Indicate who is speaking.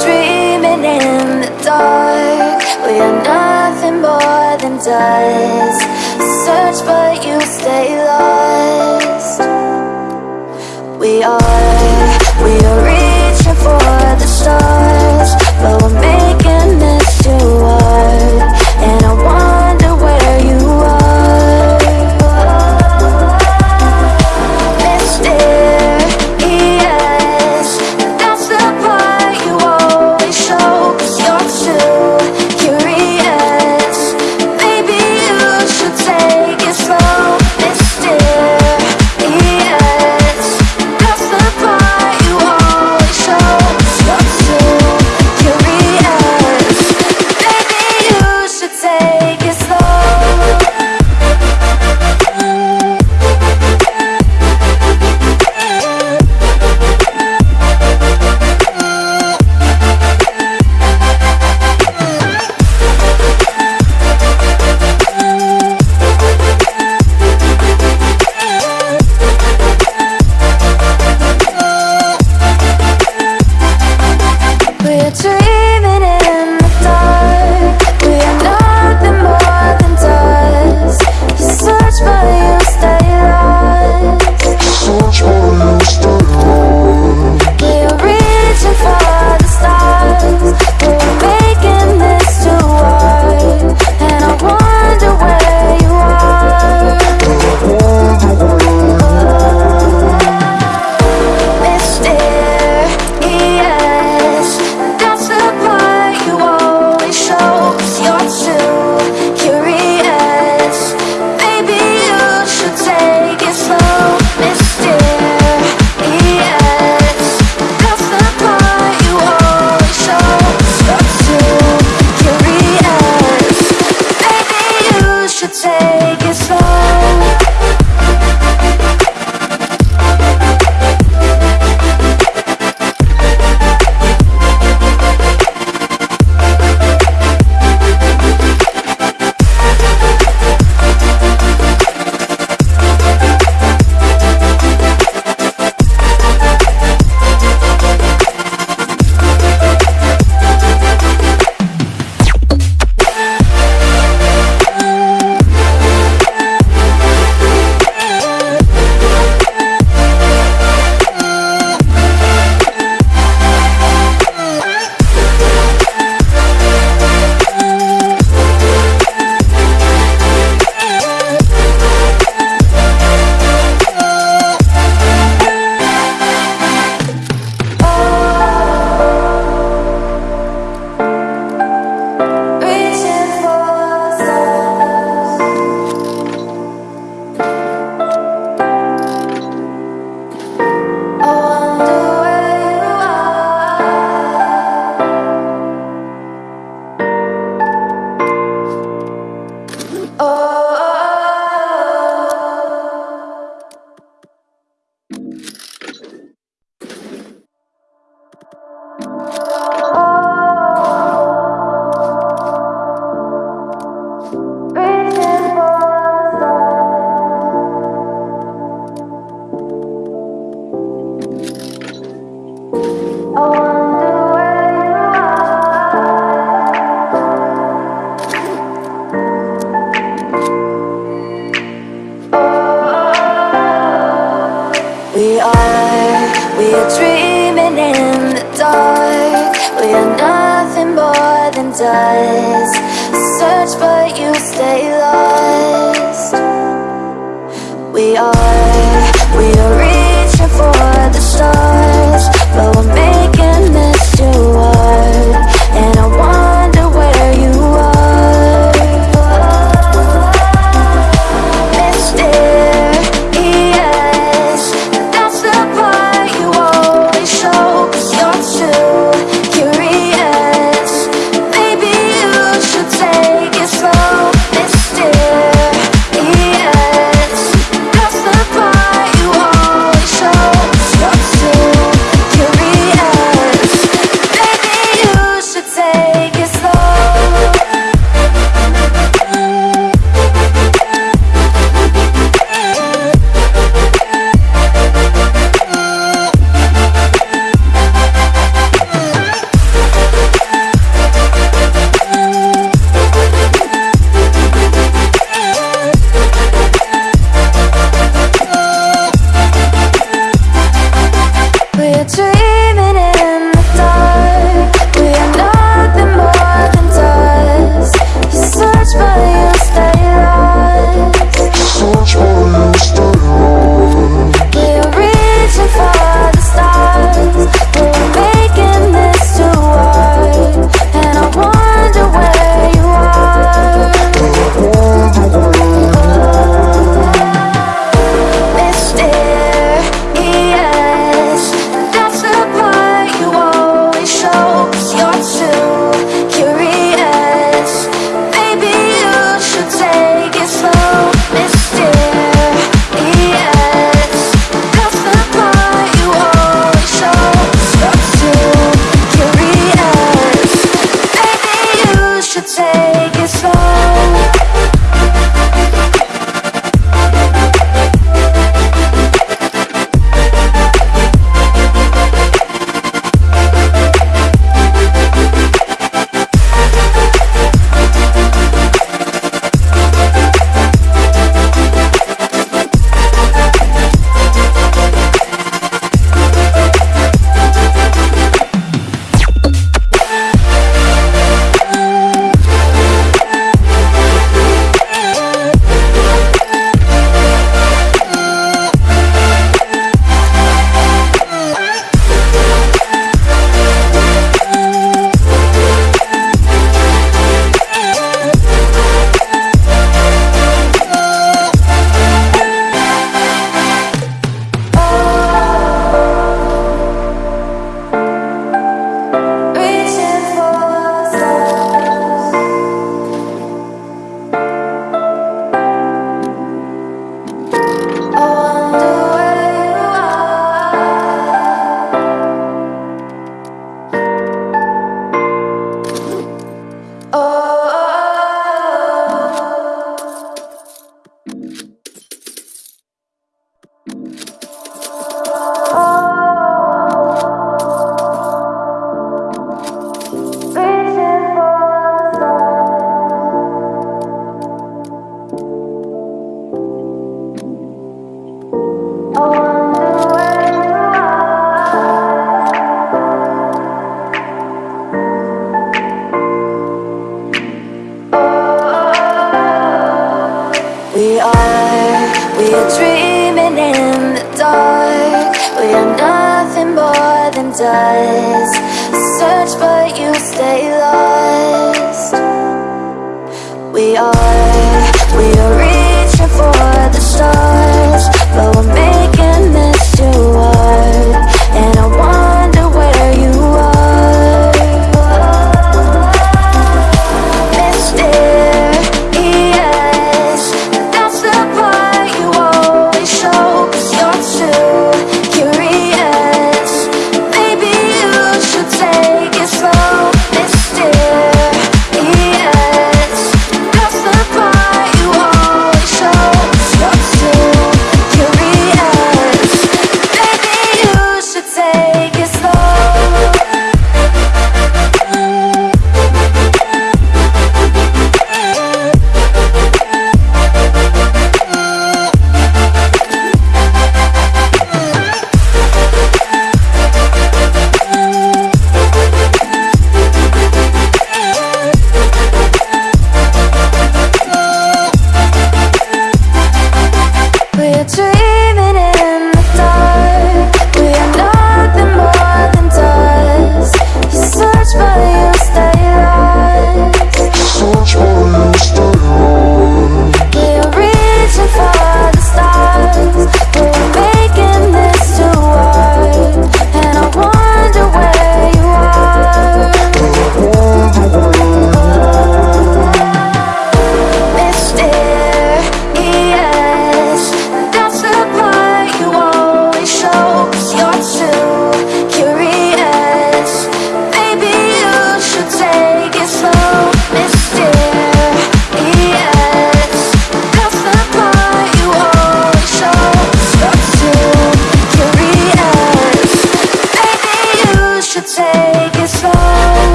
Speaker 1: dreaming in the dark. We are nothing more than dust. Dreaming in the dark. We are nothing more than dust. Search but you stay lost. are dreaming in the dark We are nothing more than dust. Search but you stay lost. We are, we are reaching for the stars.